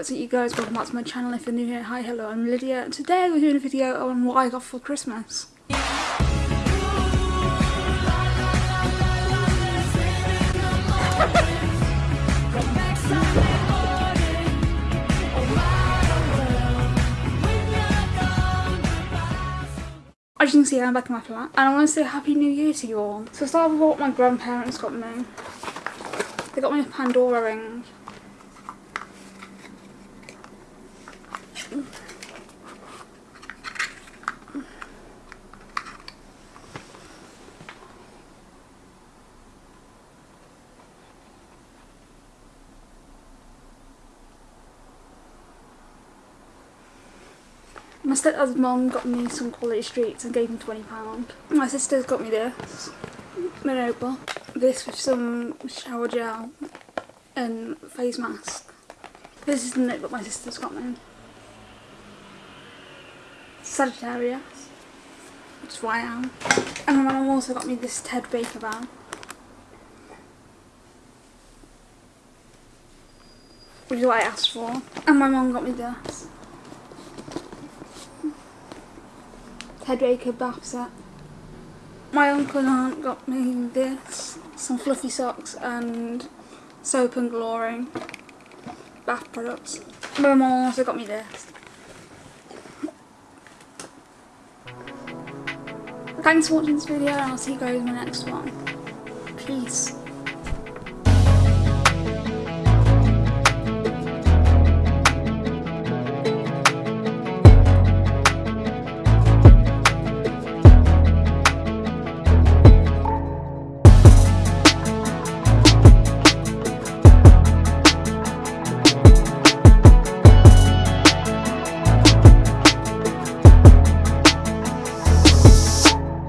what's up you guys, welcome back to my channel if you're new here. Hi, hello, I'm Lydia. Today we're doing a video on what I got for Christmas. As you can see, I'm back in my flat, and I want to say Happy New Year to you all. So start with what my grandparents got me. They got me a Pandora ring. My stepdad's mum got me some quality streets and gave me £20. My sister's got me this, notebook. This with some shower gel and face mask. This is the notebook my sister's got me. Sagittarius, which is why I am. And my mum also got me this Ted Baker bag. Which is what I asked for. And my mum got me this. Ted Baker bath set. My uncle and aunt got me this, some fluffy socks and soap and glory bath products. My mum also got me this. Thanks for watching this video and I'll see you guys in the next one. Peace.